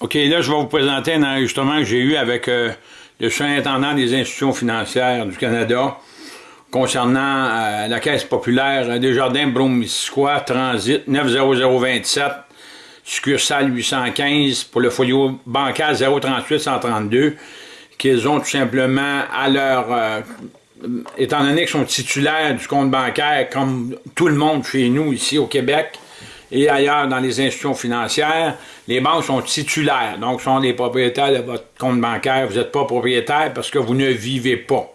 OK, là, je vais vous présenter un enregistrement que j'ai eu avec euh, le surintendant des institutions financières du Canada concernant euh, la Caisse populaire Desjardins Bromisquois Transit 90027 succursale 815 pour le folio bancaire 038 132 qu'ils ont tout simplement à leur euh, étant donné qu'ils sont titulaires du compte bancaire comme tout le monde chez nous ici au Québec et ailleurs dans les institutions financières, les banques sont titulaires, donc sont les propriétaires de votre compte bancaire. Vous n'êtes pas propriétaire parce que vous ne vivez pas.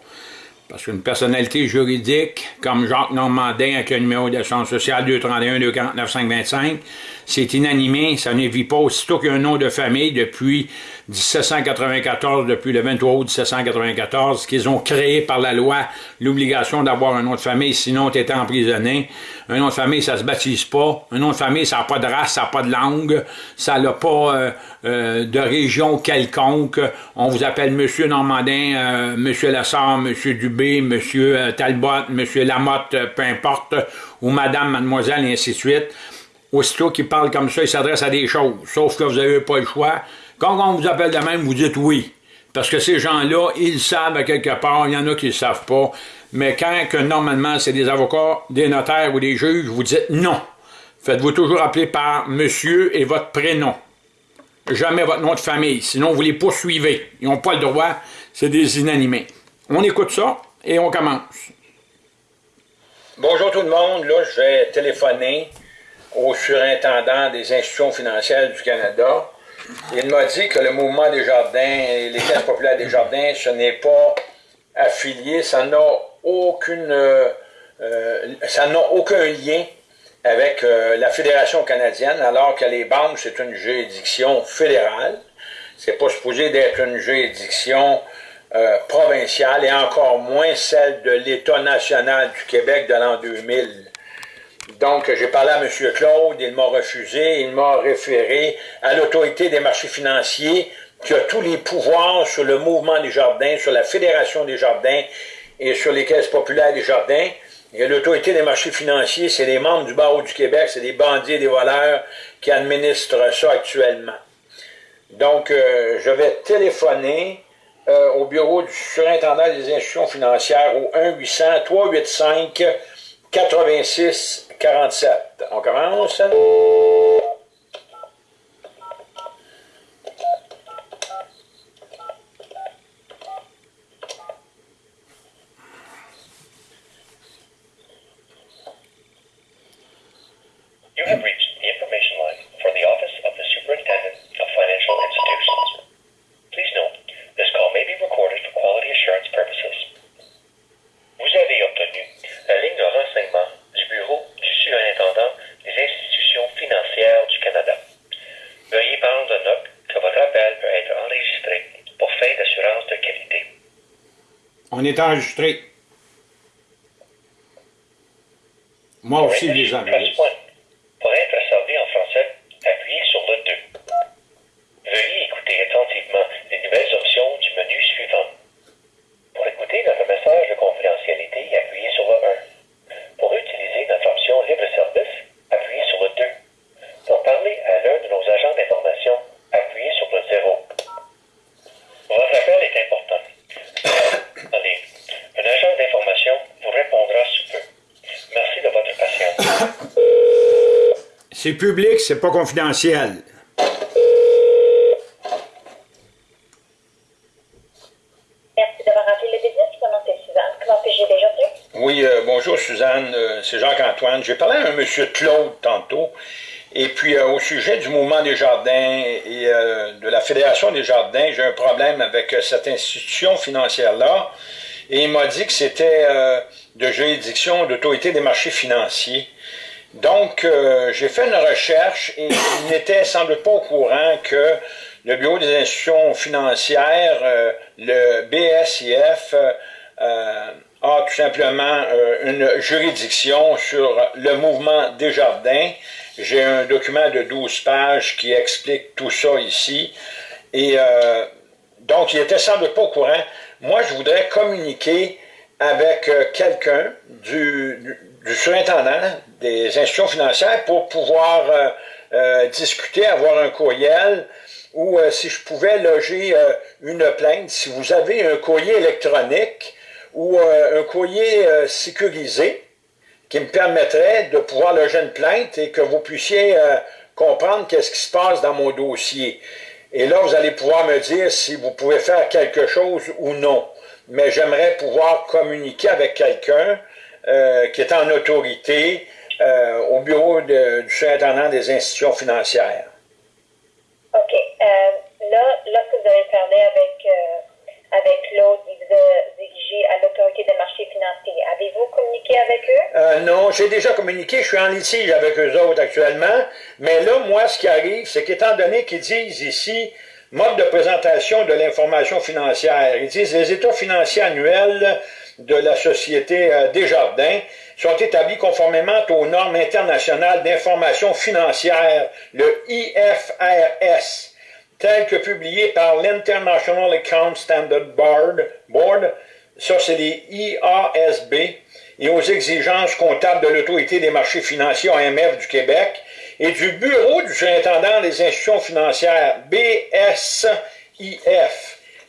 Parce qu'une personnalité juridique, comme Jacques Normandin avec le numéro d'assurance sociale 231 249 525, c'est inanimé, ça ne vit pas aussitôt qu'il y nom de famille depuis 1794, depuis le 23 août 1794, qu'ils ont créé par la loi l'obligation d'avoir un nom de famille, sinon tu étais emprisonné. Un nom de famille, ça se baptise pas. Un nom de famille, ça n'a pas de race, ça n'a pas de langue, ça n'a pas euh, euh, de région quelconque. On vous appelle Monsieur Normandin, euh, Monsieur Lassard, Monsieur Dubé, Monsieur Talbot, Monsieur Lamotte, peu importe, ou Madame, Mademoiselle, et ainsi de suite. Aussitôt qu'il parle comme ça, il s'adresse à des choses, sauf que vous n'avez pas le choix quand on vous appelle de même, vous dites oui. Parce que ces gens-là, ils savent à quelque part, il y en a qui ne savent pas. Mais quand que normalement c'est des avocats, des notaires ou des juges, vous dites non. Faites-vous toujours appeler par monsieur et votre prénom. Jamais votre nom de famille, sinon vous les poursuivez. Ils n'ont pas le droit, c'est des inanimés. On écoute ça et on commence. Bonjour tout le monde, là je vais téléphoner au surintendant des institutions financières du Canada il m'a dit que le mouvement des jardins et les caisses populaires des jardins, ce n'est pas affilié, ça n'a aucune, euh, ça n'a aucun lien avec euh, la Fédération canadienne, alors que les banques, c'est une juridiction fédérale. C'est pas supposé d'être une juridiction euh, provinciale et encore moins celle de l'État national du Québec de l'an 2000. Donc, j'ai parlé à M. Claude, il m'a refusé, il m'a référé à l'autorité des marchés financiers qui a tous les pouvoirs sur le mouvement des jardins, sur la Fédération des jardins et sur les caisses populaires des jardins. Et l'autorité des marchés financiers, c'est les membres du barreau du Québec, c'est des bandits et des voleurs qui administrent ça actuellement. Donc, euh, je vais téléphoner euh, au bureau du surintendant des institutions financières au 1-800-385-86 47. On commence? On est enregistré. Moi aussi, les enregistre. C'est public, c'est pas confidentiel. Merci d'avoir appelé le business. Mon nom est Suzanne. Comment puis-je aujourd'hui? Oui, euh, bonjour Suzanne, euh, c'est Jacques-Antoine. J'ai parlé à un monsieur Claude tantôt. Et puis, euh, au sujet du mouvement des jardins et de la Fédération des jardins, j'ai un problème avec cette institution financière-là. Et il m'a dit que c'était de juridiction d'autorité des marchés financiers. Donc, euh, j'ai fait une recherche et il n'était doute pas au courant que le Bureau des institutions financières, euh, le BSIF, euh, a tout simplement une juridiction sur le mouvement des jardins. J'ai un document de 12 pages qui explique tout ça ici. Et donc, il était doute pas au courant. Moi, je voudrais communiquer avec quelqu'un du, du surintendant des institutions financières pour pouvoir euh, euh, discuter, avoir un courriel ou si je pouvais loger une plainte, si vous avez un courrier électronique ou un courrier sécurisé qui me permettrait de pouvoir loger une plainte et que vous puissiez comprendre qu'est-ce qui se passe dans mon dossier. Et là, vous allez pouvoir me dire si vous pouvez faire quelque chose ou non. Mais j'aimerais pouvoir communiquer avec quelqu'un euh, qui est en autorité euh, au bureau de, du surintendant des institutions financières. OK. Euh, là, lorsque vous avez parlé avec, avec Claude, il vous a dirigé à l'autorité des marchés financiers. Avez-vous communiqué avec eux? non, j'ai déjà communiqué. Je suis en litige avec eux autres actuellement. Mais là, moi, ce qui arrive, c'est qu'étant donné qu'ils disent ici mode de présentation de l'information financière, ils disent les états financiers annuels de la société euh, Desjardins sont établis conformément aux normes internationales d'information financière, le IFRS, tel que publié par l'International Account Standard Board, Board ça c'est les IASB, et aux exigences comptables de l'Autorité des marchés financiers AMF du Québec et du Bureau du surintendant des institutions financières, BSIF.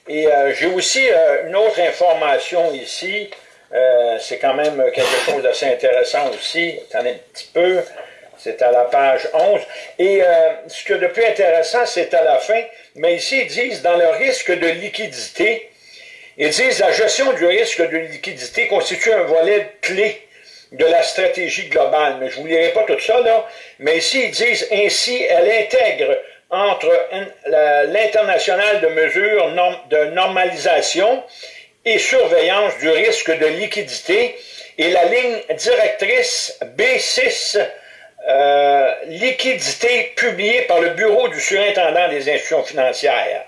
Et euh, j'ai aussi euh, une autre information ici, euh, c'est quand même quelque chose d'assez intéressant aussi, attendez un petit peu, c'est à la page 11. Et ce que de plus intéressant, c'est à la fin, mais ici ils disent dans le risque de liquidité, ils disent la gestion du risque de liquidité constitue un volet clé de la stratégie globale. Mais je ne vous lirai pas tout ça, là. Mais ici, ils disent ainsi, elle intègre entre l'international de mesures de normalisation et surveillance du risque de liquidité et la ligne directrice B6 euh, liquidité publiée par le Bureau du surintendant des institutions financières.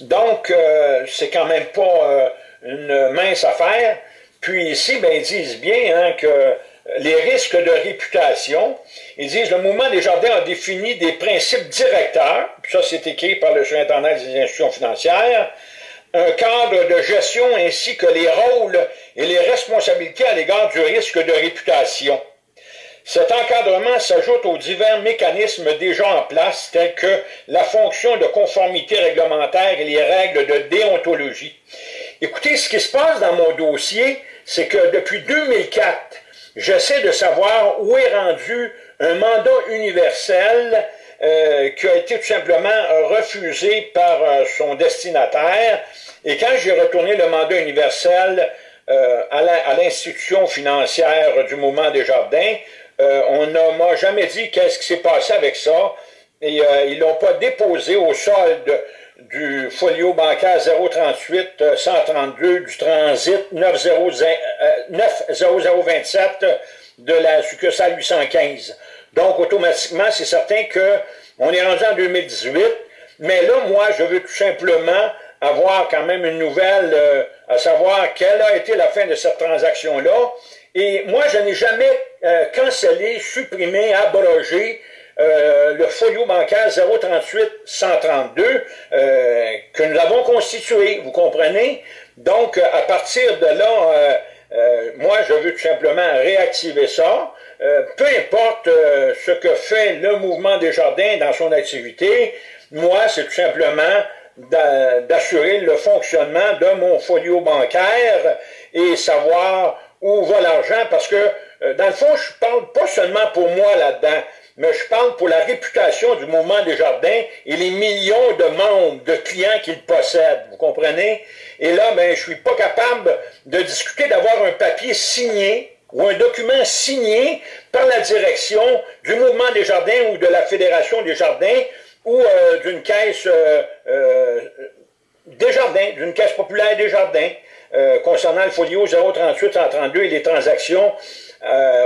Donc, euh, c'est quand même pas euh, une mince affaire. Puis ici, ben, ils disent bien hein, que les risques de réputation, ils disent le mouvement des jardins a défini des principes directeurs, ça c'est écrit par le surintendant des institutions financières, un cadre de gestion ainsi que les rôles et les responsabilités à l'égard du risque de réputation. Cet encadrement s'ajoute aux divers mécanismes déjà en place, tels que la fonction de conformité réglementaire et les règles de déontologie. Écoutez, ce qui se passe dans mon dossier, c'est que depuis 2004, j'essaie de savoir où est rendu un mandat universel euh, qui a été tout simplement refusé par euh, son destinataire. Et quand j'ai retourné le mandat universel euh, à l'institution financière du mouvement des jardins, on ne m'a jamais dit qu'est-ce qui s'est passé avec ça. Et ils l'ont pas déposé au solde du folio bancaire 038 132 euh, du transit 90027 euh, de la succursale 815. Donc, automatiquement, c'est certain que on est rendu en 2018, mais là, moi, je veux tout simplement avoir quand même une nouvelle, euh, à savoir quelle a été la fin de cette transaction-là. Et moi, je n'ai jamais cancellé, supprimé, abrogé euh, le folio bancaire 038-132 euh, que nous avons constitué, vous comprenez? Donc, euh, à partir de là, moi, je veux tout simplement réactiver ça. peu importe ce que fait le mouvement des jardins dans son activité, moi, c'est tout simplement d'assurer le fonctionnement de mon folio bancaire et savoir où va l'argent, parce que, dans le fond, je parle pas seulement pour moi là-dedans, mais je parle pour la réputation du mouvement des jardins et les millions de membres, de clients qu'il possède, vous comprenez? Et là, ben, je suis pas capable de discuter d'avoir un papier signé ou un document signé par la direction du mouvement des jardins ou de la Fédération des jardins ou euh, d'une caisse euh, euh, des jardins, d'une caisse populaire des jardins, concernant le folio 038-132 et les transactions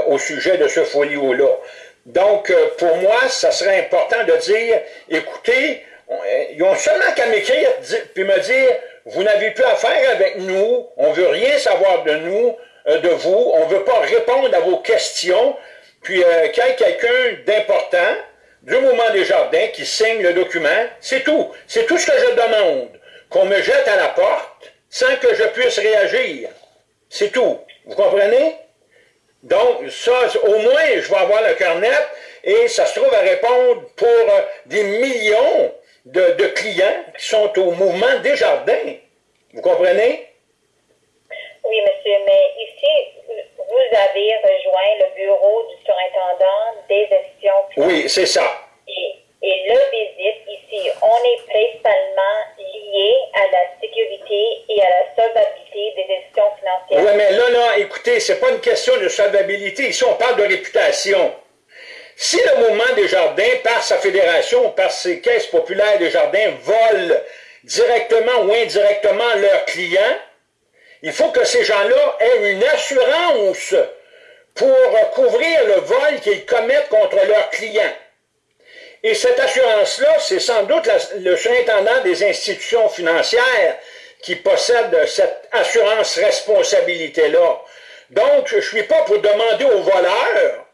au sujet de ce folio-là. Donc, euh, pour moi, ça serait important de dire, écoutez, euh, ils ont seulement qu'à m'écrire puis me dire, vous n'avez plus affaire avec nous, on veut rien savoir de nous, euh, de vous, on veut pas répondre à vos questions, puis qu'il y ait quelqu'un d'important du mouvement des jardins qui signe le document, c'est tout. C'est tout ce que je demande. Qu'on me jette à la porte sans que je puisse réagir. C'est tout. Vous comprenez? Donc, ça, au moins, je vais avoir le carnet et ça se trouve à répondre pour euh, des millions de, clients qui sont au mouvement des jardins. Vous comprenez? Oui, monsieur, mais ici, vous avez rejoint le bureau du surintendant des institutions. Oui, c'est ça. Et, et le visite ici, on est principalement lié à la sécurité et à la solvabilité des institutions financières. Oui, mais là, là, écoutez, c'est pas une question de solvabilité. Ici, on parle de réputation. Si le mouvement des jardins, par sa fédération, par ses caisses populaires des jardins, volent directement ou indirectement leurs clients, il faut que ces gens-là aient une assurance pour couvrir le vol qu'ils commettent contre leurs clients. Et cette assurance-là, c'est sans doute le surintendant des institutions financières qui possède cette assurance responsabilité-là. Donc, je ne suis pas pour demander aux voleurs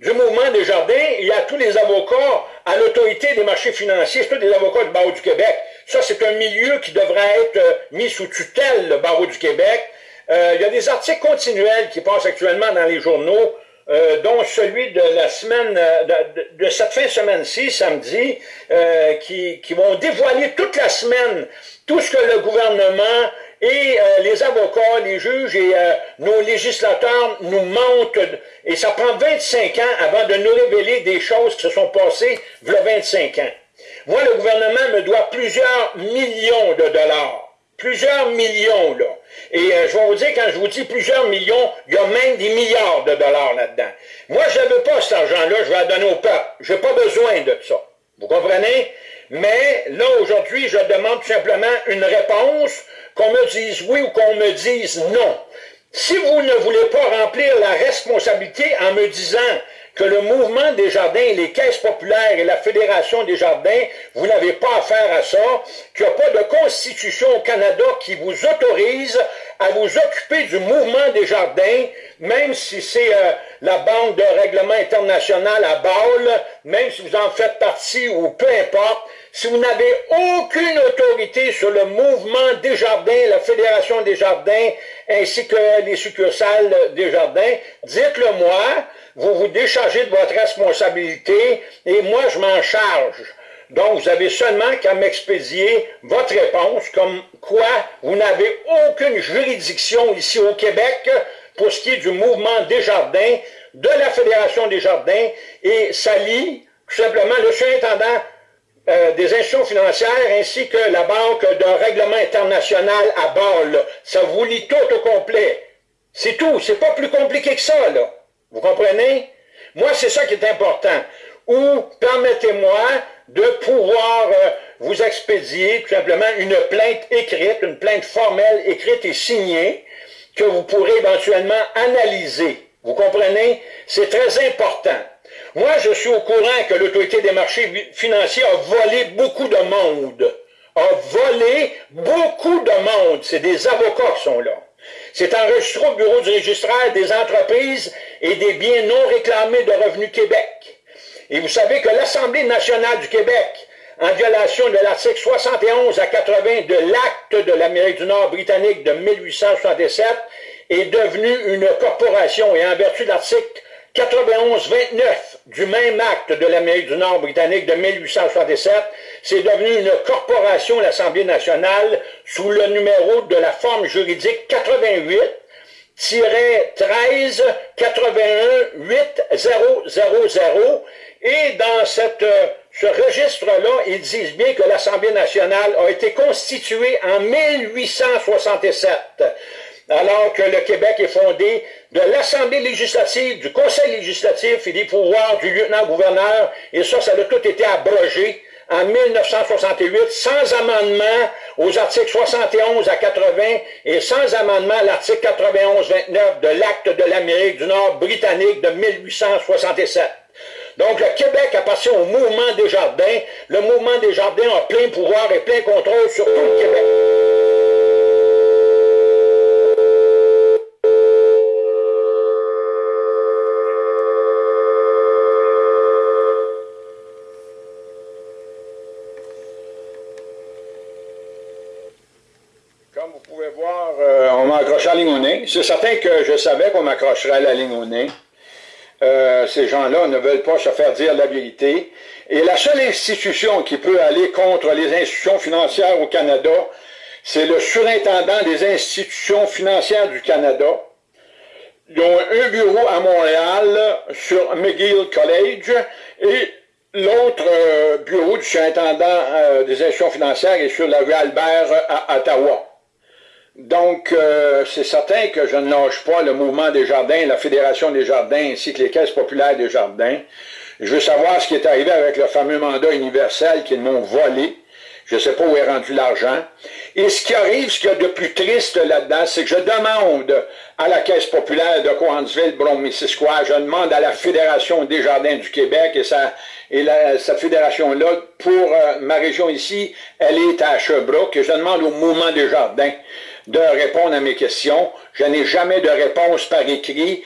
du mouvement des jardins, y a tous les avocats à l'autorité des marchés financiers, tous des avocats du barreau du Québec. Ça, c'est un milieu qui devrait être euh, mis sous tutelle, le barreau du Québec. Euh, il y a des articles continuels qui passent actuellement dans les journaux, euh, dont celui de la semaine, de, cette fin de semaine-ci, samedi, qui, qui vont dévoiler toute la semaine tout ce que le gouvernement et euh, les avocats, les juges et euh, nos législateurs nous mentent. Et ça prend 25 ans avant de nous révéler des choses qui se sont passées il y a 25 ans. Moi, le gouvernement me doit plusieurs millions de dollars. Plusieurs millions, là. Et euh, je vais vous dire, quand je vous dis plusieurs millions, il y a même des milliards de dollars là-dedans. Moi, je ne veux pas cet argent-là, je vais la donner au peuple. Je n'ai pas besoin de ça. Vous comprenez? Mais là, aujourd'hui, je demande tout simplement une réponse qu'on me dise oui ou qu'on me dise non. Si vous ne voulez pas remplir la responsabilité en me disant que le mouvement des jardins, les caisses populaires et la Fédération des jardins, vous n'avez pas affaire à ça, qu'il n'y a pas de constitution au Canada qui vous autorise à vous occuper du mouvement des jardins, même si c'est euh, la Banque de règlement international à Bâle, même si vous en faites partie ou peu importe, si vous n'avez aucune autorité sur le mouvement des jardins, la Fédération des jardins, ainsi que les succursales des jardins, dites-le moi, vous vous déchargez de votre responsabilité et moi je m'en charge. Donc, vous avez seulement qu'à m'expédier votre réponse, comme quoi vous n'avez aucune juridiction ici au Québec pour ce qui est du mouvement des jardins, de la Fédération des jardins, et lie tout simplement le surintendant euh, des institutions financières ainsi que la Banque d'un règlement international à Bâle. Ça vous lit tout au complet. C'est tout. C'est pas plus compliqué que ça, là. Vous comprenez? Moi, c'est ça qui est important. Ou permettez-moi de pouvoir euh, vous expédier tout simplement une plainte écrite, une plainte formelle écrite et signée que vous pourrez éventuellement analyser. Vous comprenez? C'est très important. Moi, je suis au courant que l'autorité des marchés financiers a volé beaucoup de monde. A volé beaucoup de monde. C'est des avocats qui sont là. C'est enregistré au bureau du registraire des entreprises et des biens non réclamés de Revenu Québec. Et vous savez que l'Assemblée nationale du Québec, en violation de l'article 71 à 80 de l'acte de l'Amérique du Nord britannique de 1867, est devenue une corporation et en vertu de l'article 91-29 du même acte de l'Amérique du Nord britannique de 1867, c'est devenu une corporation, l'Assemblée nationale, sous le numéro de la forme juridique 88 13 81 8000 et dans cette, ce registre-là, ils disent bien que l'Assemblée nationale a été constituée en 1867 alors que le Québec est fondé de l'Assemblée législative, du Conseil législatif et des pouvoirs du lieutenant-gouverneur, et ça, ça a tout été abrogé en 1968, sans amendement aux articles 71 à 80 et sans amendement à l'article 91-29 de l'acte de l'Amérique du Nord britannique de 1867. Donc, le Québec appartient au mouvement des jardins. Le mouvement des jardins a plein pouvoir et plein contrôle sur tout le Québec. C'est certain que je savais qu'on m'accrocherait à la ligne au nez. Euh, ces gens-là ne veulent pas se faire dire la vérité. Et la seule institution qui peut aller contre les institutions financières au Canada, c'est le surintendant des institutions financières du Canada. Ils ont un bureau à Montréal sur McGill College et l'autre euh, bureau du surintendant euh, des institutions financières est sur la rue Albert à Ottawa. Donc, euh, c'est certain que je ne lâche pas le mouvement des jardins, la Fédération des jardins, ainsi que les caisses populaires des jardins. Je veux savoir ce qui est arrivé avec le fameux mandat universel qu'ils m'ont volé. Je ne sais pas où est rendu l'argent. Et ce qui arrive, ce qu'il y a de plus triste là-dedans, c'est que je demande à la Caisse populaire de Coansville, Brome-Missisquoi, je demande à la Fédération des jardins du Québec, et, ça, et cette fédération-là, pour euh, ma région ici, elle est à Sherbrooke, et je demande au mouvement des jardins de répondre à mes questions. Je n'ai jamais de réponse par écrit.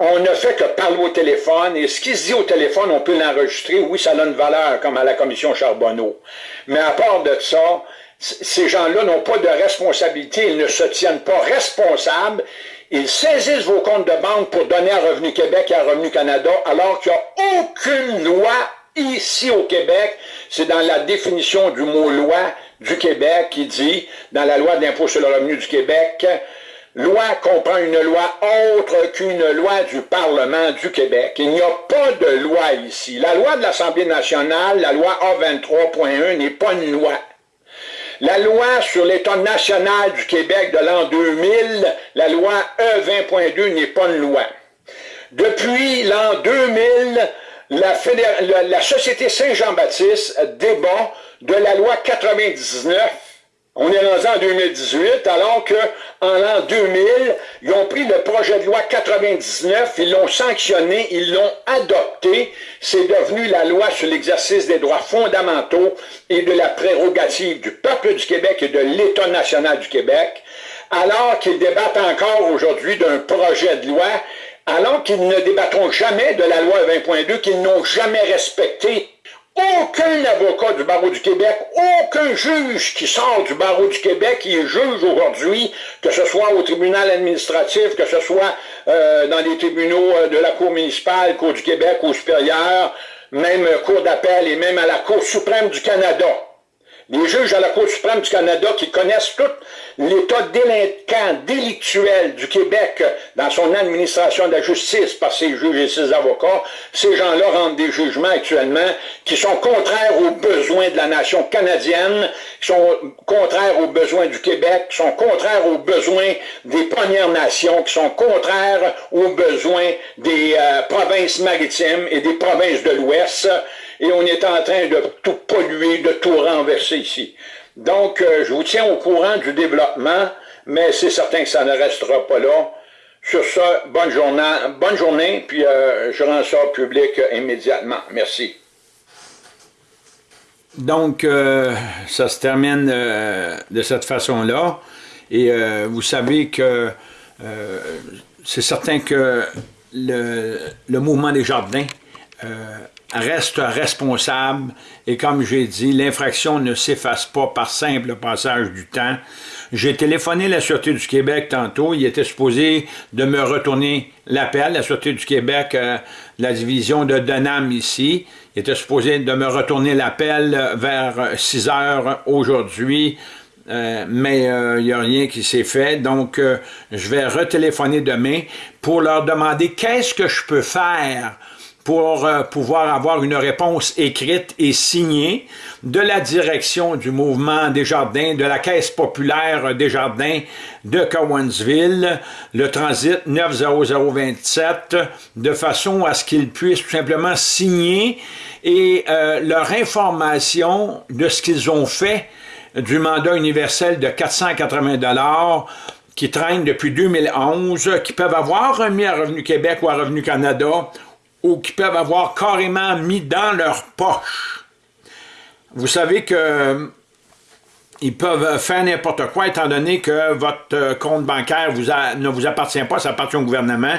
On ne fait que parler au téléphone, et ce qui se dit au téléphone, on peut l'enregistrer. Oui, ça a une valeur, comme à la commission Charbonneau. Mais à part de ça, ces gens-là n'ont pas de responsabilité, ils ne se tiennent pas responsables. Ils saisissent vos comptes de banque pour donner à Revenu Québec et à Revenu Canada, alors qu'il n'y a aucune loi ici au Québec. C'est dans la définition du mot loi du Québec qui dit, dans la loi d'impôt sur le revenu du Québec, loi comprend une loi autre qu'une loi du Parlement du Québec. Il n'y a pas de loi ici. La loi de l'Assemblée nationale, la loi A23.1 n'est pas une loi. La loi sur l'État national du Québec de l'an 2000, la loi E20.2 n'est pas une loi. Depuis l'an 2000, la, la Société Saint-Jean-Baptiste débat de la loi 99. On est rendu en 2018, alors qu'en l'an 2000, ils ont pris le projet de loi 99, ils l'ont sanctionné, ils l'ont adopté. C'est devenu la loi sur l'exercice des droits fondamentaux et de la prérogative du peuple du Québec et de l'État national du Québec, alors qu'ils débattent encore aujourd'hui d'un projet de loi alors qu'ils ne débattront jamais de la loi 20.2 qu'ils n'ont jamais respecté aucun avocat du barreau du Québec, aucun juge qui sort du barreau du Québec qui est juge aujourd'hui, que ce soit au tribunal administratif, que ce soit euh, dans les tribunaux euh, de la Cour municipale, Cour du Québec, Cour supérieure, même Cour d'appel et même à la Cour suprême du Canada. Les juges à la Cour suprême du Canada qui connaissent tout l'état délinquant, délictuel du Québec dans son administration de la justice par ses juges et ses avocats, ces gens-là rendent des jugements actuellement qui sont contraires aux besoins de la nation canadienne, qui sont contraires aux besoins du Québec, qui sont contraires aux besoins des Premières Nations, qui sont contraires aux besoins des euh, provinces maritimes et des provinces de l'Ouest, et on est en train de tout polluer, de tout renverser ici. Donc, euh, je vous tiens au courant du développement, mais c'est certain que ça ne restera pas là. Sur ça, bonne journée, puis euh, je rends ça public immédiatement. Merci. Donc, euh, ça se termine de cette façon-là. Et vous savez que c'est certain que le, mouvement des jardins reste responsable et comme j'ai dit, l'infraction ne s'efface pas par simple passage du temps. J'ai téléphoné la Sûreté du Québec tantôt, il était supposé de me retourner l'appel, la Sûreté du Québec, euh, la division de Denham ici, il était supposé de me retourner l'appel vers 6 heures aujourd'hui, euh, mais il euh, n'y a rien qui s'est fait. Donc, je vais retéléphoner demain pour leur demander qu'est-ce que je peux faire pour euh, pouvoir avoir une réponse écrite et signée de la direction du mouvement des jardins, de la Caisse populaire des jardins de Cowansville, le transit 90027, de façon à ce qu'ils puissent tout simplement signer et euh, leur information de ce qu'ils ont fait du mandat universel de 480 qui traîne depuis 2011, qui peuvent avoir remis à Revenu Québec ou à Revenu Canada ou qui peuvent avoir carrément mis dans leur poche. Vous savez que ils peuvent faire n'importe quoi étant donné que votre euh, compte bancaire ne vous appartient pas, ça appartient au gouvernement.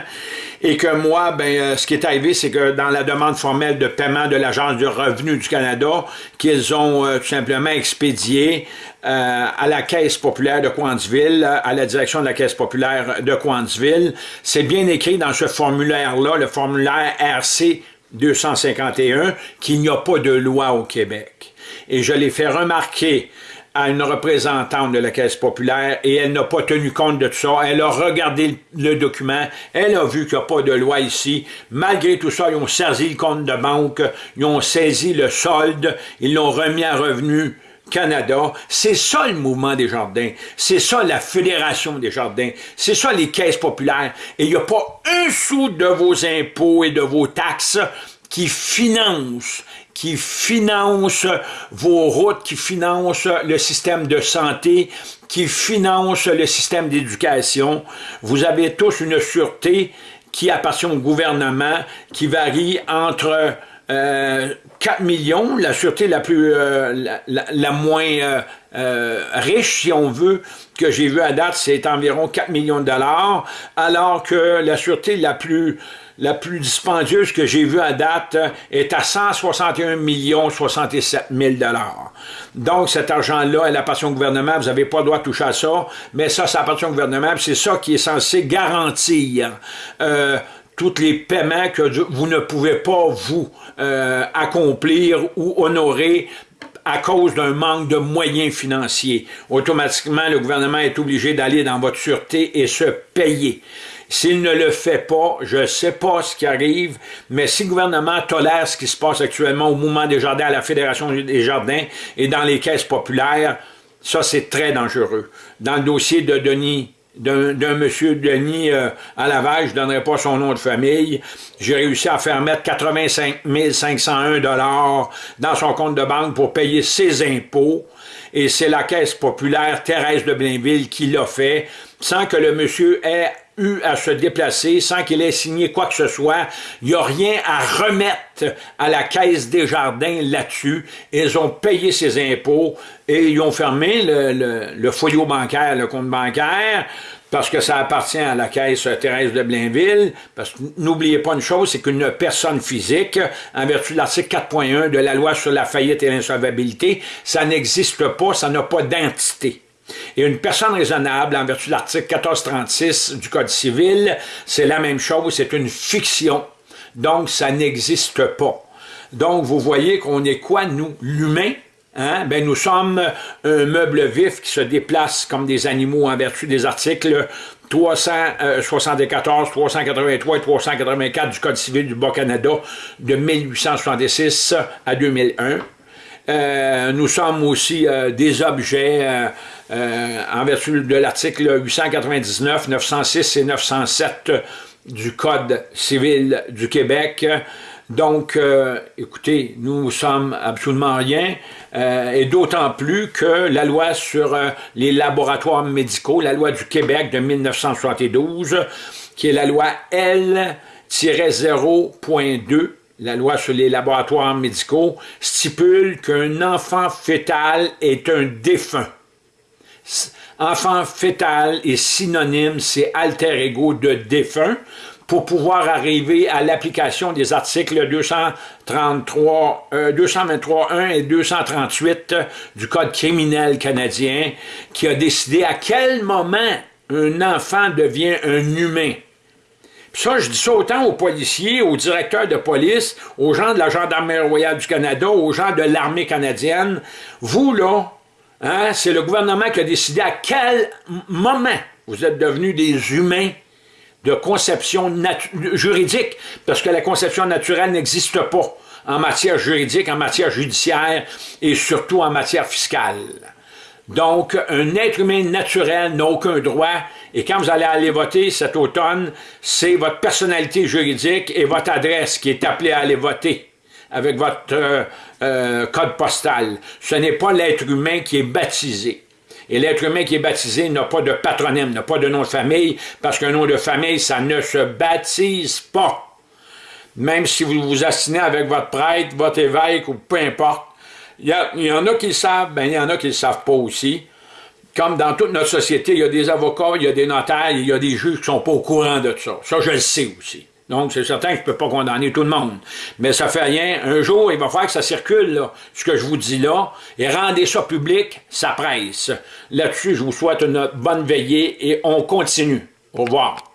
Et que moi, ben, euh, ce qui est arrivé, c'est que dans la demande formelle de paiement de l'Agence du revenu du Canada, qu'ils ont euh, tout simplement expédié à la Caisse populaire de Coansville, à la direction de la Caisse populaire de Coansville, c'est bien écrit dans ce formulaire-là, le formulaire RC 251, qu'il n'y a pas de loi au Québec. Et je l'ai fait remarquer à une représentante de la Caisse populaire et elle n'a pas tenu compte de tout ça. Elle a regardé le document, elle a vu qu'il n'y a pas de loi ici. Malgré tout ça, ils ont saisi le compte de banque, ils ont saisi le solde, ils l'ont remis à revenu Canada. C'est ça le mouvement des jardins. C'est ça la Fédération des jardins. C'est ça les caisses populaires. Et il n'y a pas un sou de vos impôts et de vos taxes qui financent qui finance vos routes, qui finance le système de santé, qui finance le système d'éducation. Vous avez tous une sûreté qui appartient au gouvernement, qui varie entre 4 euh, millions, la sûreté la plus euh, la, moins euh, riche, si on veut, que j'ai vu à date, c'est environ 4 millions de dollars, alors que la sûreté la plus la plus dispendieuse que j'ai vue à date est à 161 millions 67 000 Donc, cet argent-là, elle appartient au gouvernement, vous n'avez pas le droit de toucher à ça, mais ça, ça appartient au gouvernement, c'est ça qui est censé garantir euh, tous les paiements que vous ne pouvez pas vous euh, accomplir ou honorer à cause d'un manque de moyens financiers. Automatiquement, le gouvernement est obligé d'aller dans votre sûreté et se payer. S'il ne le fait pas, je ne sais pas ce qui arrive, mais si le gouvernement tolère ce qui se passe actuellement au mouvement des jardins, à la Fédération des jardins et dans les caisses populaires, ça c'est très dangereux. Dans le dossier de Denis d'un monsieur Denis euh, à Laval, je ne donnerai pas son nom de famille, j'ai réussi à faire mettre 85 501 dollars dans son compte de banque pour payer ses impôts, et c'est la Caisse populaire Thérèse de Blainville qui l'a fait, sans que le monsieur ait eu à se déplacer sans qu'il ait signé quoi que ce soit. Il n'y a rien à remettre à la Caisse des Jardins là-dessus. Ils ont payé ses impôts et ils ont fermé le, le, le foyer bancaire, le compte bancaire, parce que ça appartient à la Caisse Thérèse de Blainville, parce que n'oubliez pas une chose, c'est qu'une personne physique, en vertu de l'article 4.1 de la loi sur la faillite et l'insolvabilité, ça n'existe pas, ça n'a pas d'entité. Et une personne raisonnable, en vertu de l'article 1436 du Code civil, c'est la même chose, c'est une fiction. Donc, ça n'existe pas. Donc, vous voyez qu'on est quoi, nous, l'humain? Hein? Ben, nous sommes un meuble vif qui se déplace comme des animaux en vertu des articles 374, 383 et 384 du Code civil du Bas-Canada de 1866 à 2001. Euh, nous sommes aussi euh, des objets euh, en vertu de l'article 899, 906 et 907 du Code civil du Québec. Donc, écoutez, nous sommes absolument rien, et d'autant plus que la loi sur les laboratoires médicaux, la loi du Québec de 1972, qui est la loi L-0.2, la loi sur les laboratoires médicaux, stipule qu'un enfant fœtal est un défunt. Enfant fœtal est synonyme, c'est alter ego de défunt, pour pouvoir arriver à l'application des articles 233, 223.1 euh, et 238 du Code criminel canadien, qui a décidé à quel moment un enfant devient un humain. Ça, je dis ça autant aux policiers, aux directeurs de police, aux gens de la Gendarmerie royale du Canada, aux gens de l'armée canadienne. Vous, là, hein, c'est le gouvernement qui a décidé à quel moment vous êtes devenus des humains de conception juridique, parce que la conception naturelle n'existe pas en matière juridique, en matière judiciaire et surtout en matière fiscale. Donc, un être humain naturel n'a aucun droit, et quand vous allez aller voter cet automne, c'est votre personnalité juridique et votre adresse qui est appelée à aller voter avec votre euh, euh, code postal. Ce n'est pas l'être humain qui est baptisé. Et l'être humain qui est baptisé n'a pas de patronyme, n'a pas de nom de famille, parce qu'un nom de famille, ça ne se baptise pas. Même si vous vous assinez avec votre prêtre, votre évêque ou peu importe, Il y, en a qui le savent, ben il y en a qui ne le savent pas aussi. Comme dans toute notre société, il y a des avocats, il y a des notaires, il y a des juges qui ne sont pas au courant de ça. Ça, je le sais aussi. Donc, c'est certain que je ne peux pas condamner tout le monde. Mais ça fait rien. Un jour, il va falloir que ça circule, là, ce que je vous dis là, et rendez ça public, ça presse. Là-dessus, je vous souhaite une bonne veillée et on continue. Au revoir.